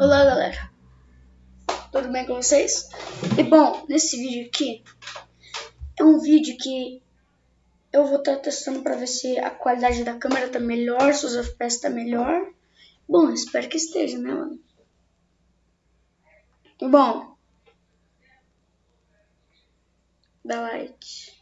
Olá galera, tudo bem com vocês? E bom, nesse vídeo aqui é um vídeo que eu vou estar testando para ver se a qualidade da câmera tá melhor, se os FPS tá melhor. Bom, espero que esteja, né mano? E bom, dá like.